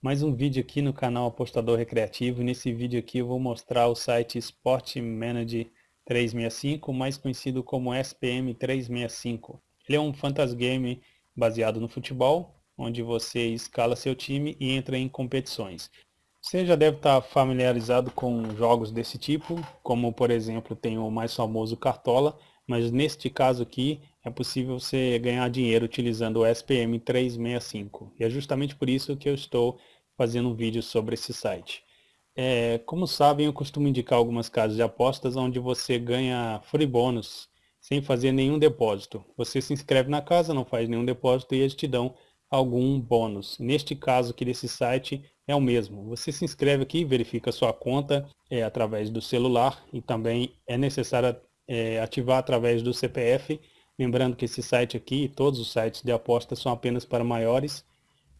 Mais um vídeo aqui no canal Apostador Recreativo. Nesse vídeo aqui eu vou mostrar o site Sport Manager 365, mais conhecido como SPM 365. Ele é um fantasy game baseado no futebol, onde você escala seu time e entra em competições. Você já deve estar familiarizado com jogos desse tipo, como por exemplo tem o mais famoso Cartola, mas neste caso aqui é possível você ganhar dinheiro utilizando o SPM 365. E é justamente por isso que eu estou fazendo um vídeo sobre esse site. É, como sabem, eu costumo indicar algumas casas de apostas onde você ganha free bônus sem fazer nenhum depósito. Você se inscreve na casa, não faz nenhum depósito e eles te dão algum bônus. Neste caso aqui desse site é o mesmo. Você se inscreve aqui, verifica sua conta é, através do celular e também é necessário é, ativar através do CPF. Lembrando que esse site aqui, todos os sites de apostas são apenas para maiores.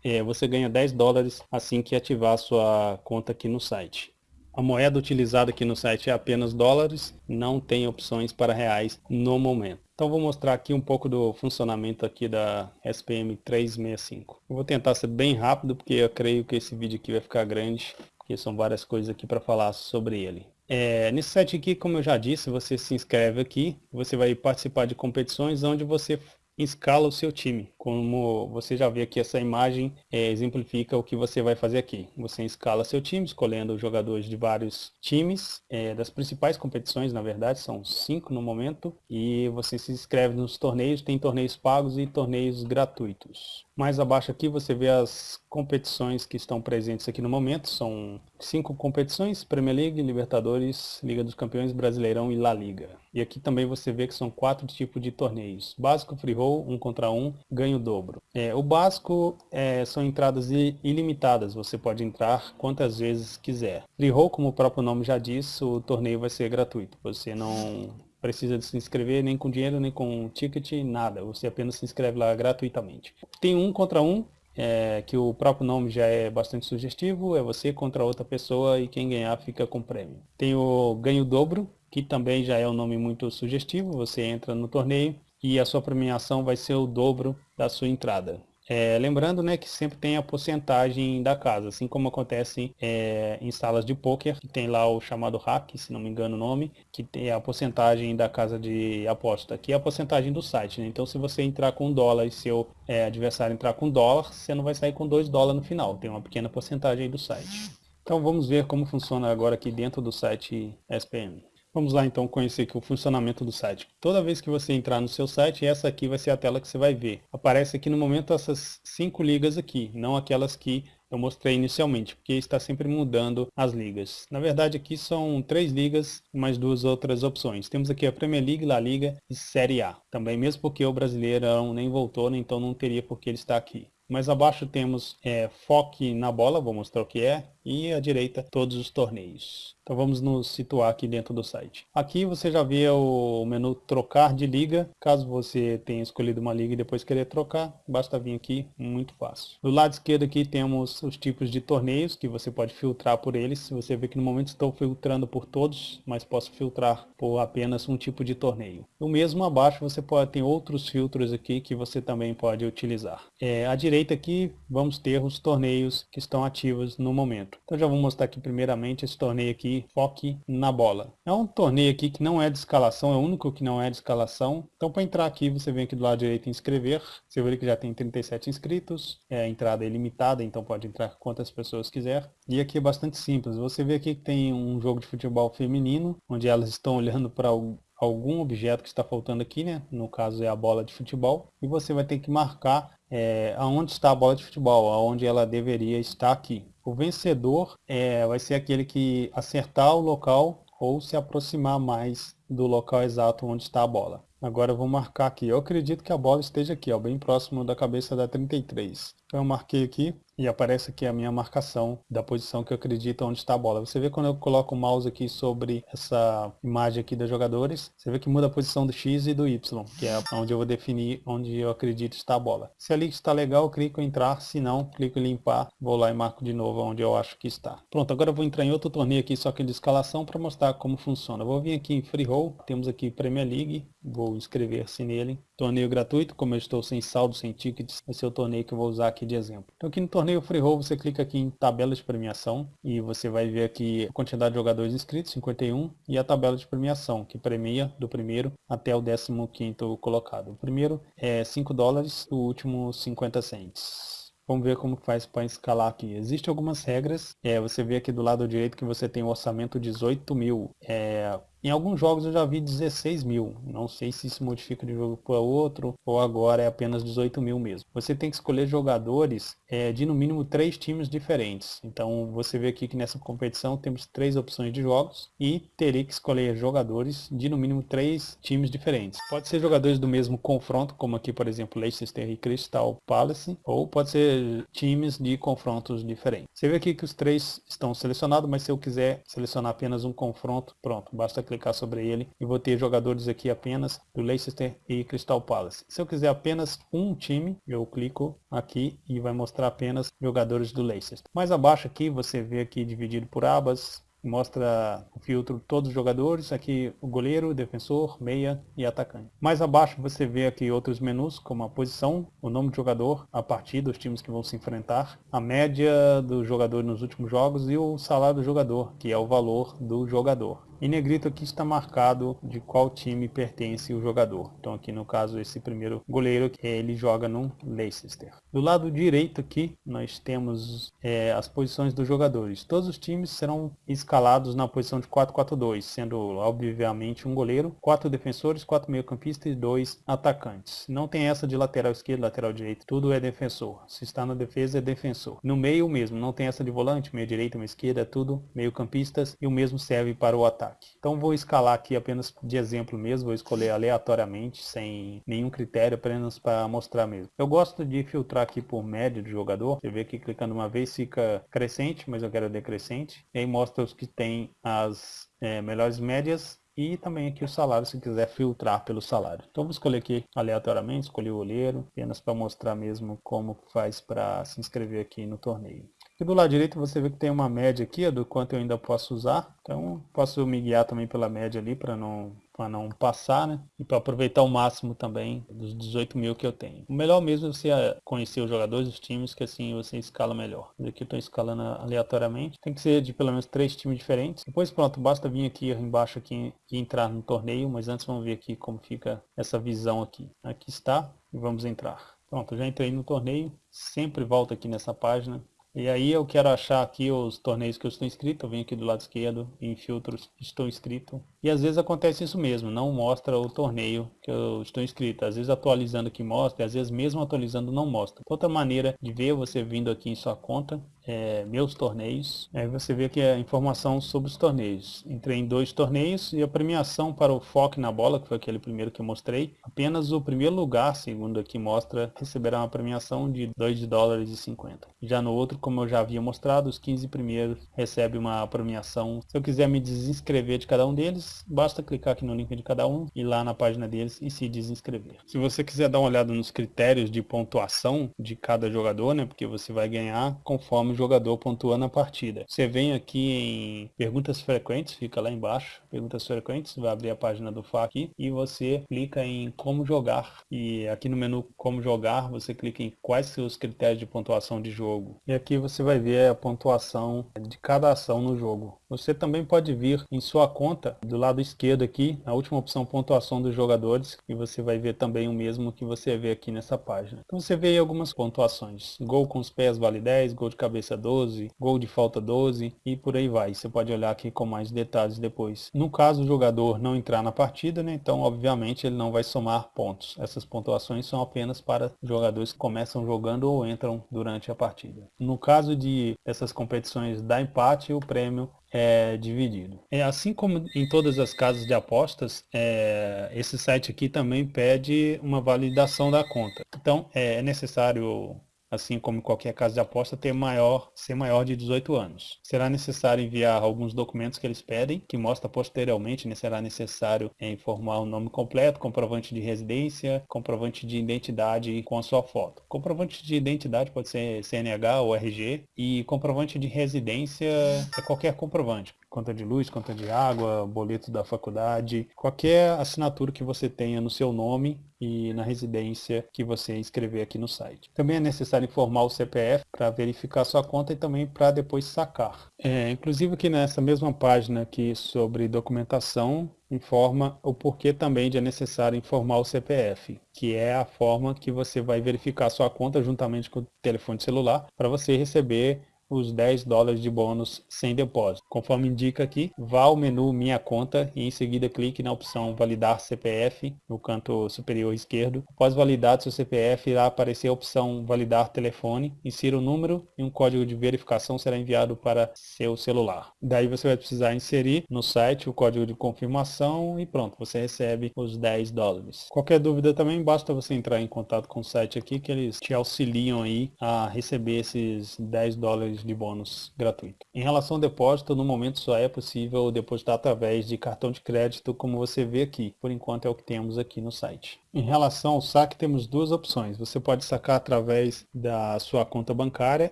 É, você ganha 10 dólares assim que ativar a sua conta aqui no site. A moeda utilizada aqui no site é apenas dólares, não tem opções para reais no momento. Então vou mostrar aqui um pouco do funcionamento aqui da SPM 365. Eu vou tentar ser bem rápido porque eu creio que esse vídeo aqui vai ficar grande, porque são várias coisas aqui para falar sobre ele. É, nesse site aqui, como eu já disse, você se inscreve aqui, você vai participar de competições onde você escala o seu time. Como você já vê aqui, essa imagem é, exemplifica o que você vai fazer aqui. Você escala seu time, escolhendo jogadores de vários times, é, das principais competições, na verdade, são cinco no momento, e você se inscreve nos torneios, tem torneios pagos e torneios gratuitos. Mais abaixo aqui você vê as competições que estão presentes aqui no momento, são cinco competições, Premier League, Libertadores, Liga dos Campeões, Brasileirão e La Liga. E aqui também você vê que são quatro tipos de torneios. Básico, free roll, um contra um, ganho o dobro. É, o básico é, são entradas ilimitadas, você pode entrar quantas vezes quiser. Free roll, como o próprio nome já diz, o torneio vai ser gratuito. Você não precisa de se inscrever nem com dinheiro, nem com ticket, nada. Você apenas se inscreve lá gratuitamente. Tem um contra um, é, que o próprio nome já é bastante sugestivo, é você contra outra pessoa e quem ganhar fica com prêmio. Tem o ganho dobro, que também já é um nome muito sugestivo, você entra no torneio e a sua premiação vai ser o dobro da sua entrada. É, lembrando né, que sempre tem a porcentagem da casa, assim como acontece é, em salas de poker, que tem lá o chamado hack, se não me engano o nome, que tem a porcentagem da casa de aposta, que é a porcentagem do site. Né? Então se você entrar com dólar e seu é, adversário entrar com dólar, você não vai sair com dois dólares no final, tem uma pequena porcentagem do site. Então vamos ver como funciona agora aqui dentro do site SPM. Vamos lá então conhecer aqui o funcionamento do site. Toda vez que você entrar no seu site, essa aqui vai ser a tela que você vai ver. Aparece aqui no momento essas cinco ligas aqui, não aquelas que eu mostrei inicialmente, porque está sempre mudando as ligas. Na verdade aqui são três ligas, mais duas outras opções. Temos aqui a Premier League, La Liga e Série A. Também mesmo porque o Brasileirão nem voltou, né, então não teria por que ele estar aqui. Mais abaixo temos é, Foque na bola, vou mostrar o que é, e à direita todos os torneios. Então vamos nos situar aqui dentro do site. Aqui você já vê o menu trocar de liga. Caso você tenha escolhido uma liga e depois querer trocar, basta vir aqui, muito fácil. Do lado esquerdo aqui temos os tipos de torneios que você pode filtrar por eles. Você vê que no momento estou filtrando por todos, mas posso filtrar por apenas um tipo de torneio. O mesmo abaixo você pode ter outros filtros aqui que você também pode utilizar. É, à direita aqui vamos ter os torneios que estão ativos no momento. Então já vou mostrar aqui primeiramente esse torneio aqui, Foque na Bola. É um torneio aqui que não é de escalação, é o único que não é de escalação. Então para entrar aqui, você vem aqui do lado direito em inscrever. Você vê que já tem 37 inscritos, é, a entrada é ilimitada, então pode entrar quantas pessoas quiser. E aqui é bastante simples, você vê aqui que tem um jogo de futebol feminino, onde elas estão olhando para algum objeto que está faltando aqui, né? No caso é a bola de futebol. E você vai ter que marcar é, aonde está a bola de futebol, aonde ela deveria estar aqui. O vencedor é, vai ser aquele que acertar o local ou se aproximar mais do local exato onde está a bola. Agora eu vou marcar aqui. Eu acredito que a bola esteja aqui, ó, bem próximo da cabeça da 33. Eu marquei aqui e aparece aqui a minha marcação da posição que eu acredito onde está a bola. Você vê quando eu coloco o mouse aqui sobre essa imagem aqui dos jogadores, você vê que muda a posição do X e do Y, que é onde eu vou definir onde eu acredito está a bola. Se ali está legal, eu clico em entrar, se não, clico em limpar, vou lá e marco de novo onde eu acho que está. Pronto, agora eu vou entrar em outro torneio aqui, só que de escalação, para mostrar como funciona. Eu vou vir aqui em Free Roll, temos aqui Premier League, vou inscrever-se nele. Torneio gratuito, como eu estou sem saldo, sem tickets, esse é o torneio que eu vou usar aqui de exemplo. Então aqui no torneio Free Roll você clica aqui em tabela de premiação e você vai ver aqui a quantidade de jogadores inscritos, 51, e a tabela de premiação, que premia do primeiro até o 15º colocado. O primeiro é 5 dólares, o último 50 cents. Vamos ver como faz para escalar aqui. Existem algumas regras. É, você vê aqui do lado direito que você tem o orçamento 18 mil. É, em alguns jogos eu já vi 16 mil, não sei se isso modifica de jogo para outro ou agora é apenas 18 mil mesmo. Você tem que escolher jogadores é, de no mínimo três times diferentes. Então você vê aqui que nessa competição temos três opções de jogos e teria que escolher jogadores de no mínimo três times diferentes. Pode ser jogadores do mesmo confronto, como aqui por exemplo Leicester e Crystal Palace, ou pode ser times de confrontos diferentes. Você vê aqui que os três estão selecionados, mas se eu quiser selecionar apenas um confronto, pronto, basta clicar sobre ele e vou ter jogadores aqui apenas do Leicester e Crystal Palace. Se eu quiser apenas um time, eu clico aqui e vai mostrar apenas jogadores do Leicester. Mais abaixo aqui você vê aqui dividido por abas, mostra o filtro todos os jogadores, aqui o goleiro, defensor, meia e atacante. Mais abaixo você vê aqui outros menus, como a posição, o nome do jogador, a partida, os times que vão se enfrentar, a média do jogador nos últimos jogos e o salário do jogador, que é o valor do jogador. Em negrito aqui está marcado de qual time pertence o jogador. Então aqui no caso esse primeiro goleiro, ele joga no Leicester. Do lado direito aqui nós temos é, as posições dos jogadores. Todos os times serão escalados na posição de 4-4-2, sendo obviamente um goleiro, quatro defensores, quatro meio-campistas e dois atacantes. Não tem essa de lateral esquerdo, lateral direito, tudo é defensor. Se está na defesa é defensor. No meio mesmo, não tem essa de volante, meio direita, meio esquerda, é tudo meio-campistas e o mesmo serve para o ataque ataque. Então vou escalar aqui apenas de exemplo mesmo, vou escolher aleatoriamente, sem nenhum critério, apenas para mostrar mesmo. Eu gosto de filtrar aqui por média do jogador, você vê que clicando uma vez fica crescente, mas eu quero decrescente, e aí mostra os que tem as é, melhores médias e também aqui o salário se quiser filtrar pelo salário. Então vou escolher aqui aleatoriamente, escolhi o olheiro, apenas para mostrar mesmo como faz para se inscrever aqui no torneio. Aqui do lado direito você vê que tem uma média aqui do quanto eu ainda posso usar. Então posso me guiar também pela média ali para não, não passar, né? E para aproveitar o máximo também dos 18 mil que eu tenho. O melhor mesmo é você eh, conhecer os jogadores, os times, que assim você escala melhor. Aqui eu estou escalando aleatoriamente. Tem que ser de pelo menos três times diferentes. Depois pronto, basta vir aqui embaixo aqui e entrar no torneio. Mas antes vamos ver aqui como fica essa visão aqui. Aqui está e vamos entrar. Pronto, já entrei no torneio. Sempre volto aqui nessa página e aí eu quero achar aqui os torneios que eu estou inscrito, eu venho aqui do lado esquerdo, em filtros, estou inscrito. E às vezes acontece isso mesmo, não mostra o torneio que eu estou inscrito. Às vezes atualizando aqui mostra, às vezes mesmo atualizando não mostra. Outra maneira de ver você vindo aqui em sua conta, é, meus torneios, aí você vê aqui a informação sobre os torneios. Entrei em dois torneios e a premiação para o foco na bola, que foi aquele primeiro que eu mostrei, apenas o primeiro lugar, segundo aqui mostra, receberá uma premiação de 2 dólares e 50. Já no outro, como eu já havia mostrado, os 15 primeiros recebem uma premiação. Se eu quiser me desinscrever de cada um deles, basta clicar aqui no link de cada um, ir lá na página deles e se desinscrever. Se você quiser dar uma olhada nos critérios de pontuação de cada jogador, né, porque você vai ganhar conforme o jogador pontua na partida. Você vem aqui em perguntas frequentes, fica lá embaixo, perguntas frequentes, vai abrir a página do FA aqui e você clica em como jogar. E aqui no menu como jogar, você clica em quais os critérios de pontuação de jogo. E aqui você vai ver a pontuação de cada ação no jogo. Você também pode vir em sua conta, do lado esquerdo aqui, a última opção pontuação dos jogadores, e você vai ver também o mesmo que você vê aqui nessa página. Então você vê algumas pontuações. Gol com os pés vale 10, gol de cabeça 12, gol de falta 12 e por aí vai. Você pode olhar aqui com mais detalhes depois. No caso o jogador não entrar na partida, né, então obviamente ele não vai somar pontos. Essas pontuações são apenas para jogadores que começam jogando ou entram durante a partida. No caso de essas competições da empate, o prêmio é dividido. É, assim como em todas as casas de apostas, é, esse site aqui também pede uma validação da conta. Então é necessário assim como qualquer casa de aposta, ter maior, ser maior de 18 anos. Será necessário enviar alguns documentos que eles pedem, que mostra posteriormente, né, será necessário é, informar o nome completo, comprovante de residência, comprovante de identidade com a sua foto. Comprovante de identidade pode ser CNH ou RG e comprovante de residência é qualquer comprovante conta de luz, conta de água, boleto da faculdade, qualquer assinatura que você tenha no seu nome e na residência que você escrever aqui no site. Também é necessário informar o CPF para verificar sua conta e também para depois sacar. É, inclusive aqui nessa mesma página aqui sobre documentação, informa o porquê também de é necessário informar o CPF, que é a forma que você vai verificar sua conta juntamente com o telefone celular para você receber os 10 dólares de bônus sem depósito. Conforme indica aqui, vá ao menu Minha Conta e em seguida clique na opção Validar CPF no canto superior esquerdo. Após validar seu CPF, irá aparecer a opção Validar Telefone. Insira o número e um código de verificação será enviado para seu celular. Daí você vai precisar inserir no site o código de confirmação e pronto, você recebe os 10 dólares. Qualquer dúvida também, basta você entrar em contato com o site aqui que eles te auxiliam aí a receber esses 10 dólares de bônus gratuito. Em relação ao depósito, no momento só é possível depositar através de cartão de crédito, como você vê aqui. Por enquanto é o que temos aqui no site. Em relação ao saque, temos duas opções. Você pode sacar através da sua conta bancária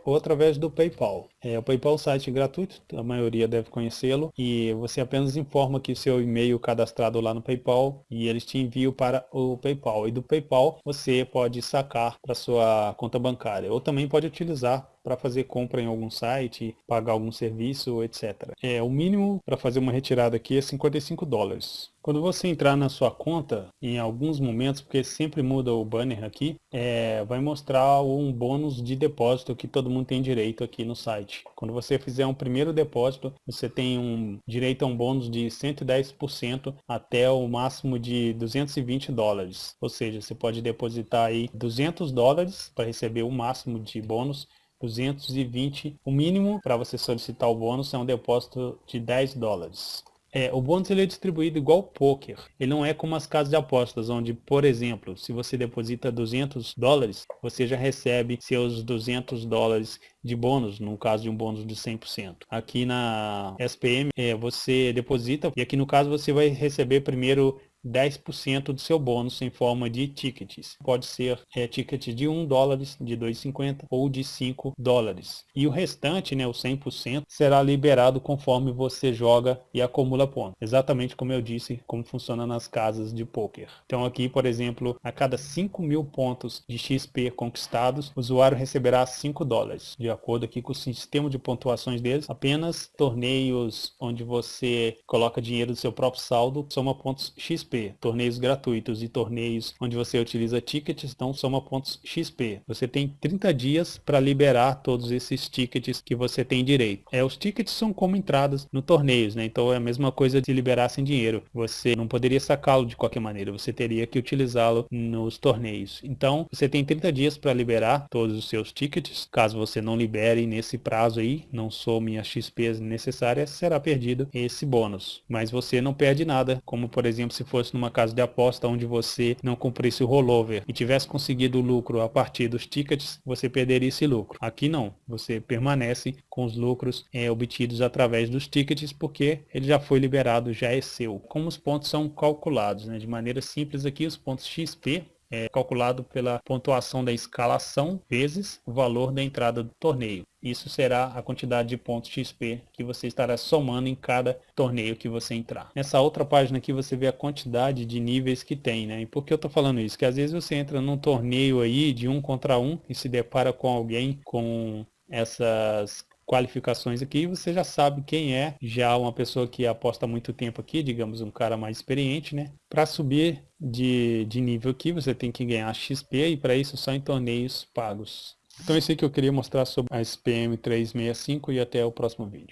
ou através do PayPal. É, o PayPal é um site gratuito, a maioria deve conhecê-lo, e você apenas informa que seu e-mail cadastrado lá no PayPal e eles te enviam para o PayPal. E do PayPal você pode sacar para sua conta bancária ou também pode utilizar para fazer compra em algum site, pagar algum serviço, etc. É, o mínimo para fazer uma retirada aqui é 55 dólares. Quando você entrar na sua conta, em alguns momentos, porque sempre muda o banner aqui, é, vai mostrar um bônus de depósito que todo mundo tem direito aqui no site. Quando você fizer um primeiro depósito, você tem um direito a um bônus de 110% até o máximo de 220 dólares. Ou seja, você pode depositar aí 200 dólares para receber o máximo de bônus 220, o mínimo para você solicitar o bônus é um depósito de 10 dólares. É, o bônus ele é distribuído igual poker. Ele não é como as casas de apostas, onde, por exemplo, se você deposita 200 dólares, você já recebe seus 200 dólares de bônus, no caso de um bônus de 100%. Aqui na SPM, é, você deposita e aqui no caso você vai receber primeiro 10% do seu bônus em forma de tickets. Pode ser é, de 1 dólar, de 2,50 ou de 5 dólares. E o restante, né, o 100%, será liberado conforme você joga e acumula pontos. Exatamente como eu disse, como funciona nas casas de poker. Então aqui, por exemplo, a cada 5 mil pontos de XP conquistados, o usuário receberá 5 dólares. De acordo aqui com o sistema de pontuações deles, apenas torneios onde você coloca dinheiro do seu próprio saldo soma pontos XP torneios gratuitos e torneios onde você utiliza tickets, então soma pontos XP. Você tem 30 dias para liberar todos esses tickets que você tem direito. É, os tickets são como entradas no torneios, né? Então é a mesma coisa de liberar sem dinheiro. Você não poderia sacá-lo de qualquer maneira, você teria que utilizá-lo nos torneios. Então você tem 30 dias para liberar todos os seus tickets. Caso você não libere nesse prazo aí, não some as XPs necessárias, será perdido esse bônus. Mas você não perde nada, como por exemplo se fosse fosse numa casa de aposta onde você não cumprisse o rollover e tivesse conseguido lucro a partir dos tickets, você perderia esse lucro. Aqui não, você permanece com os lucros é, obtidos através dos tickets porque ele já foi liberado, já é seu. Como os pontos são calculados, né? de maneira simples aqui, os pontos XP é calculado pela pontuação da escalação vezes o valor da entrada do torneio. Isso será a quantidade de pontos XP que você estará somando em cada torneio que você entrar. Nessa outra página aqui você vê a quantidade de níveis que tem, né? E por que eu estou falando isso? Que às vezes você entra num torneio aí de um contra um e se depara com alguém com essas qualificações aqui, você já sabe quem é, já uma pessoa que aposta muito tempo aqui, digamos um cara mais experiente, né? Para subir de, de nível aqui, você tem que ganhar XP e para isso só em torneios pagos. Então é isso aí que eu queria mostrar sobre a SPM 365 e até o próximo vídeo.